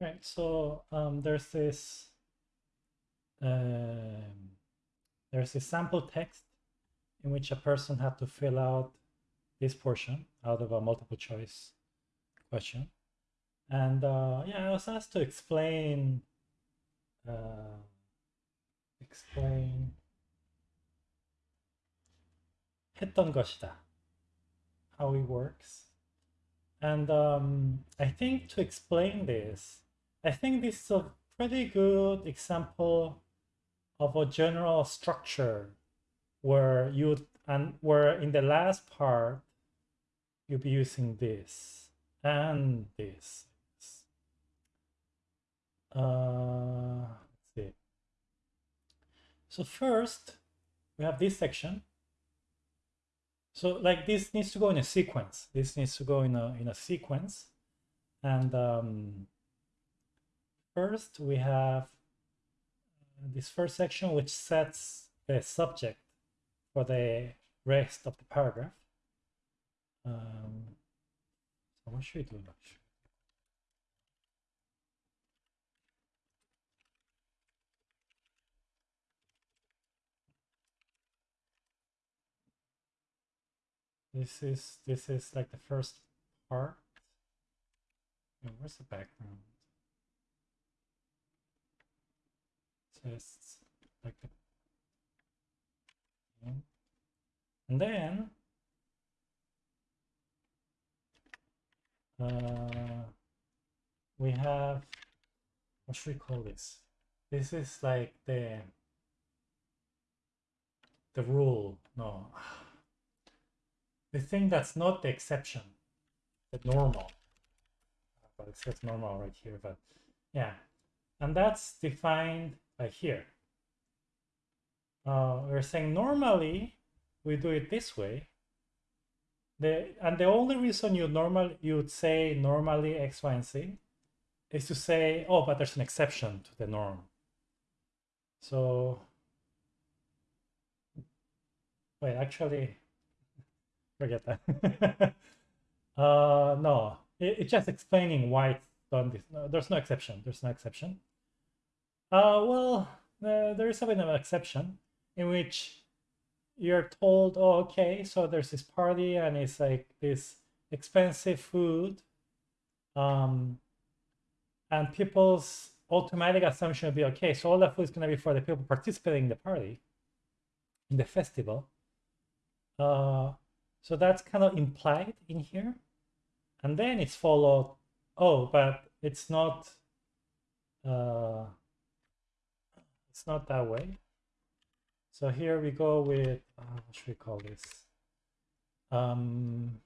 Right, so um, there's this um, there's a sample text in which a person had to fill out this portion out of a multiple choice question. And uh, yeah, I was asked to explain uh, explain 했던 것이다 how it works and um, I think to explain this I think this is a pretty good example of a general structure where you and where in the last part you'll be using this and this. Uh, let's see. So first we have this section. So like this needs to go in a sequence. This needs to go in a in a sequence, and um, First, we have uh, this first section, which sets the subject for the rest of the paragraph. Um, so what should we do? This is this is like the first part. Where's the background? Like. And then uh, we have, what should we call this? This is like the, the rule, no. The thing that's not the exception, the normal. But it says normal right here, but yeah. And that's defined like here. Uh, we're saying normally we do it this way. The, and the only reason you normal you would say normally x, y, and z is to say, oh, but there's an exception to the norm. So, wait, actually, forget that. uh, no, it, it's just explaining why it's done this. No, there's no exception. There's no exception. Uh, well, uh, there is a bit of an exception in which you're told, oh, okay, so there's this party and it's like this expensive food. Um, and people's automatic assumption would be, okay, so all the food is going to be for the people participating in the party, in the festival. Uh, so that's kind of implied in here. And then it's followed, oh, but it's not, uh, it's not that way. So here we go with, uh, what should we call this? Um,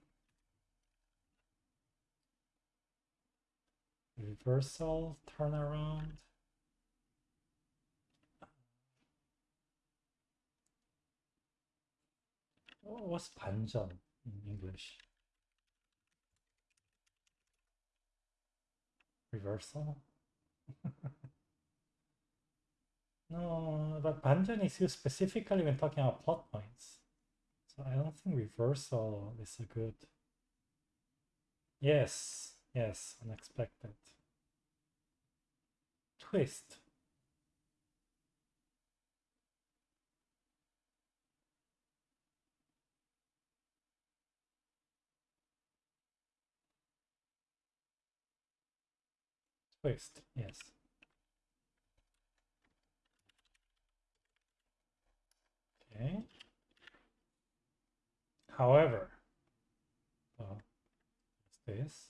reversal, turnaround. what's 반전 in English? Reversal? No, but Banjan is used specifically when talking about plot points. So I don't think reversal is a good... Yes, yes, unexpected. Twist. Twist, yes. Okay. However, well, this?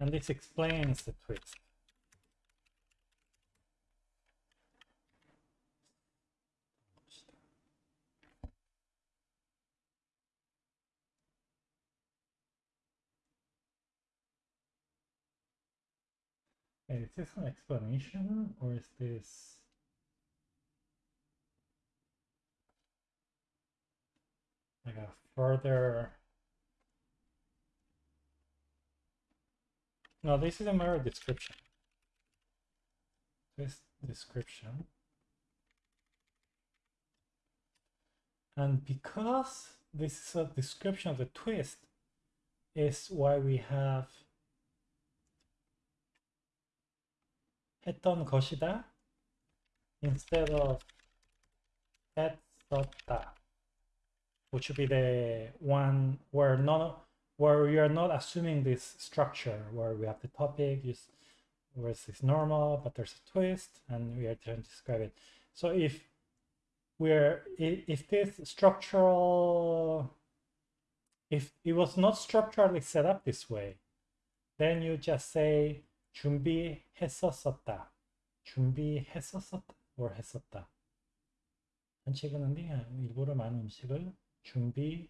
And this explains the twist. Is this an explanation or is this like a further no this is a mere description. This description. And because this is a description of the twist, is why we have 했던 것이다 instead of 했었다, which would be the one where not where we are not assuming this structure where we have the topic is where it's normal but there's a twist and we are trying to describe it. So if we're if this structural if it was not structurally set up this way, then you just say 준비했었었다. 준비했었었다. or 했었다. 한식은 일부러 많은 음식을 준비했었었다.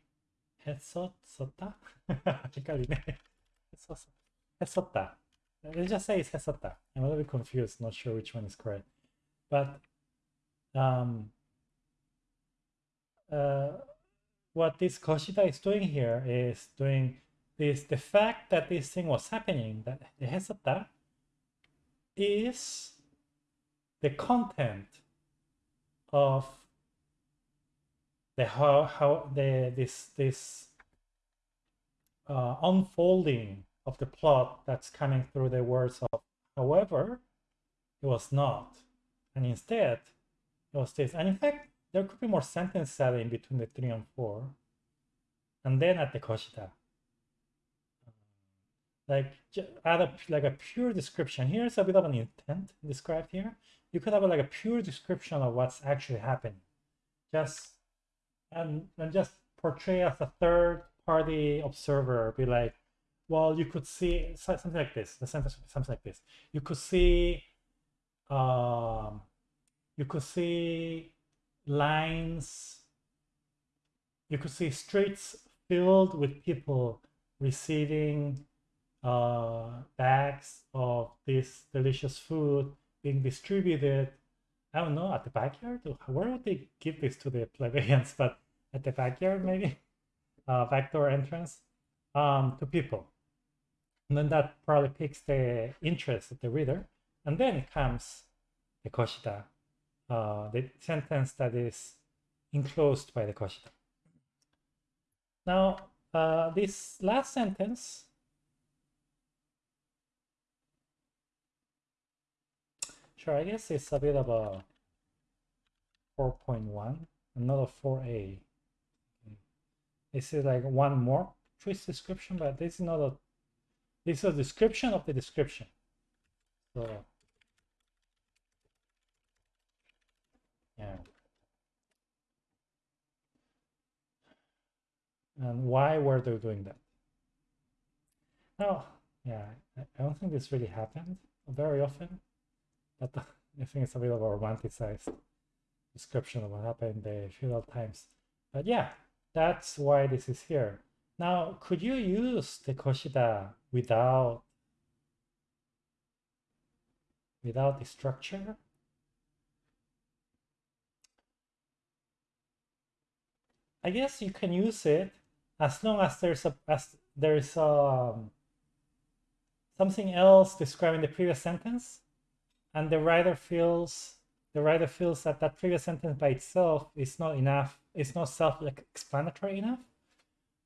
헷갈리네. 했었, 했었다. Let's just say it's 했었다. I'm a little bit confused, not sure which one is correct. But um, uh, what this Koshida is doing here is doing this the fact that this thing was happening, that the Hesata, is the content of the how how the this this uh, unfolding of the plot that's coming through the words of however it was not. And instead it was this. And in fact there could be more sentence setting between the three and four. And then at the koshita like add a like a pure description. Here's a bit of an intent described here. You could have a, like a pure description of what's actually happening. Just and and just portray as a third party observer be like well you could see something like this the sentence something like this. You could see um you could see lines. You could see streets filled with people receiving uh, bags of this delicious food being distributed I don't know, at the backyard? Where would they give this to the plebeians? But at the backyard, maybe? Uh, backdoor entrance um, to people. And then that probably piques the interest of the reader. And then comes the koshida, uh, the sentence that is enclosed by the koshida. Now, uh, this last sentence Sure, I guess it's a bit of a 4.1, another 4a. This is like one more twist description, but this is not a, this is a description of the description. So, yeah. And why were they doing that? Now, yeah, I don't think this really happened very often. But I think it's a bit of a romanticized description of what happened in the feudal times. But yeah, that's why this is here. Now, could you use the Koshida without without the structure? I guess you can use it as long as there's a as there's um, something else describing the previous sentence and the writer feels the writer feels that that previous sentence by itself is not enough it's not self-explanatory enough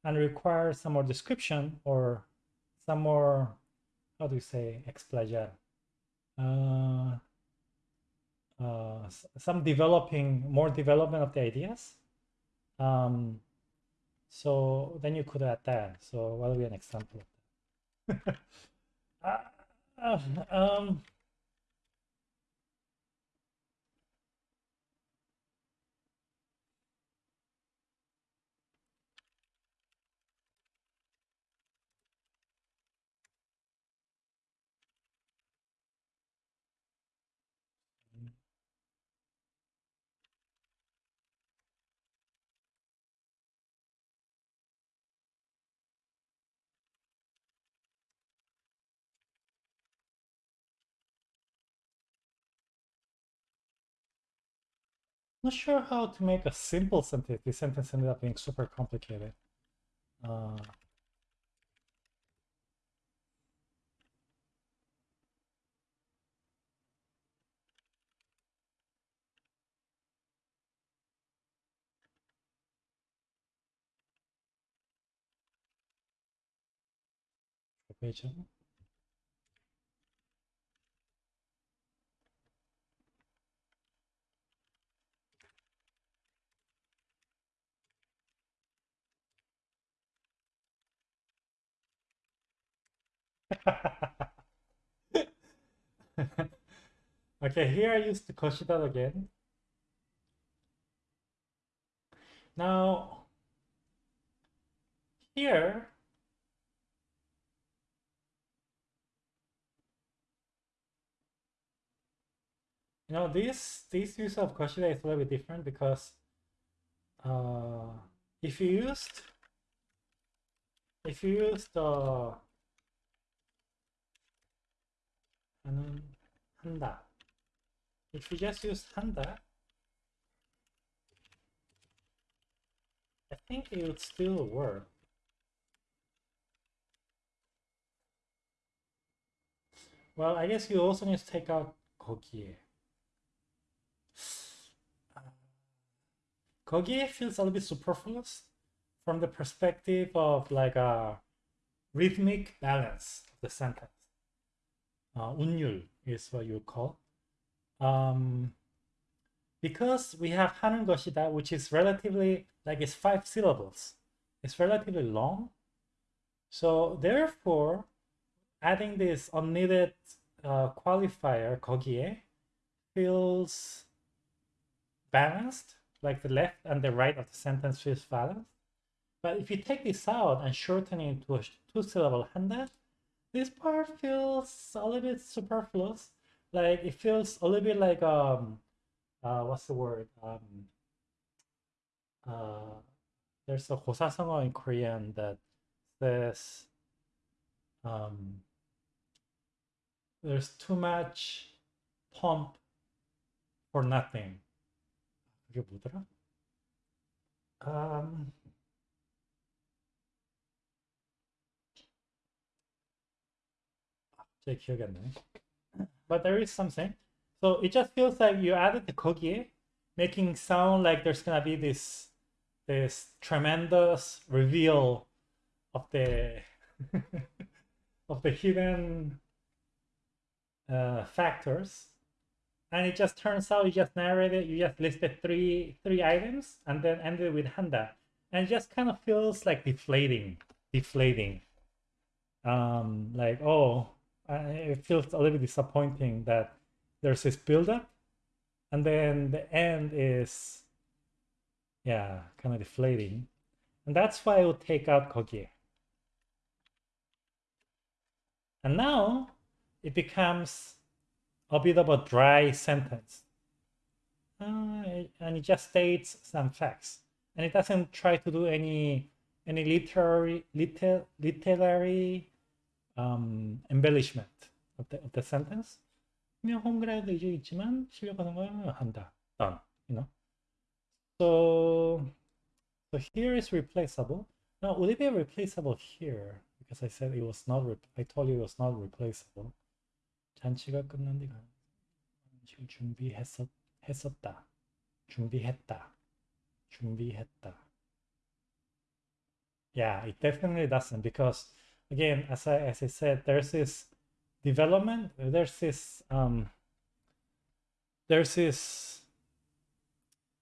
and requires some more description or some more how do you say explayar uh, uh, some developing more development of the ideas. Um, so then you could add that. So what will be an example uh, uh, um, not sure how to make a simple sentence. This sentence ended up being super complicated. Uh, okay, here I use the Koshida again. Now, here, you know, this this use of Koshida is a little bit different because uh, if you used if you use the 한다. If you just use 한다, I think it would still work. Well, I guess you also need to take out 거기에. 거기에 feels a little bit superfluous from the perspective of like a rhythmic balance of the sentence. Uh, 운율 is what you call. Um, because we have 하는 것이다, which is relatively, like it's five syllables. It's relatively long. So therefore, adding this unneeded uh, qualifier 거기에 feels balanced, like the left and the right of the sentence feels balanced. But if you take this out and shorten it to a two-syllable 한다, this part feels a little bit superfluous. Like it feels a little bit like um, uh, what's the word? Um, uh, there's a 고사성어 in Korean that says um, there's too much pump for nothing. 그게 뭐더라? Um, 제 기억이 안 나네. But there is something. So it just feels like you added the 거기에, making sound like there's gonna be this this tremendous reveal of the of the hidden uh, factors and it just turns out you just narrated you just listed three three items and then ended with handa and it just kind of feels like deflating deflating um like oh uh, it feels a little bit disappointing that there's this buildup and then the end is, yeah, kind of deflating. And that's why I would take out Kogier. And now it becomes a bit of a dry sentence. Uh, and it just states some facts. And it doesn't try to do any any literary liter, literary um, embellishment of the, of the sentence. 그냥 홈그라이드 이제 있지만 실력하는 걸 한다. Done. You know. So, so here is replaceable. Now, would it be replaceable here? Because I said it was not. I told you it was not replaceable. 잔치가 끝난 뒤가 지금 준비했었 했었다. 준비했다. 준비했다. Yeah, it definitely doesn't because again, as I as I said, there's this development. There's this um, there's this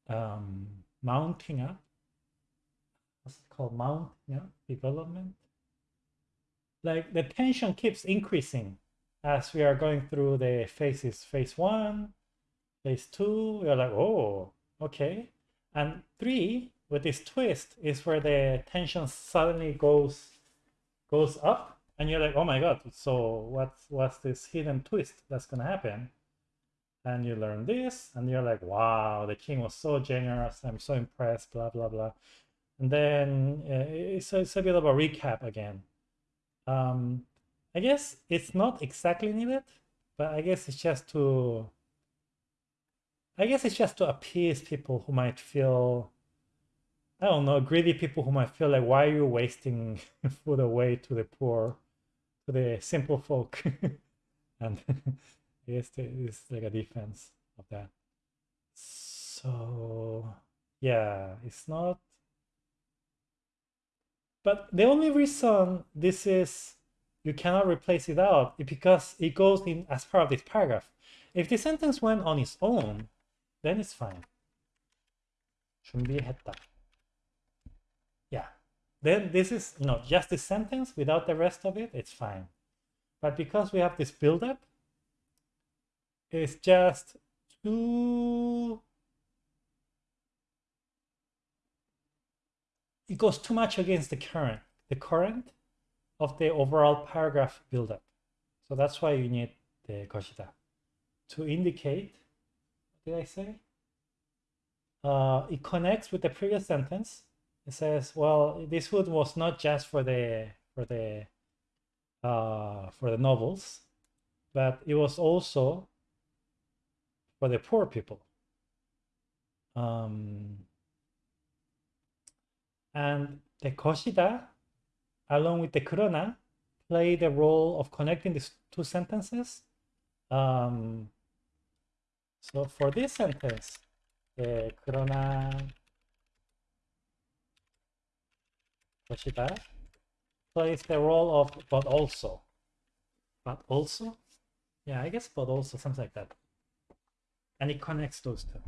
um, mounting up. What's it called? Mounting up development. Like the tension keeps increasing as we are going through the phases. Phase one, phase two. We're like, oh, okay, and three with this twist is where the tension suddenly goes goes up and you're like, oh my god, so what's what's this hidden twist that's gonna happen? And you learn this, and you're like, wow, the king was so generous. I'm so impressed. Blah blah blah. And then uh, it's, it's a bit of a recap again. Um, I guess it's not exactly needed, but I guess it's just to. I guess it's just to appease people who might feel I don't know, greedy people who might feel like, why are you wasting food away to the poor, to the simple folk? and it's, it's like a defense of that. So, yeah, it's not. But the only reason this is, you cannot replace it out, is because it goes in as part of this paragraph. If the sentence went on its own, then it's fine. Shouldn't be a head. Then this is you know, just this sentence without the rest of it, it's fine. But because we have this buildup, it's just too... It goes too much against the current, the current of the overall paragraph buildup. So that's why you need the koshita to indicate, what did I say? Uh, it connects with the previous sentence it says, well, this food was not just for the for the uh, for the nobles, but it was also for the poor people. Um, and the Koshida, along with the Kurona, play the role of connecting these two sentences. Um, so for this sentence, the Kurona Toshiba plays the role of but also. But also? Yeah, I guess but also, something like that. And it connects those two.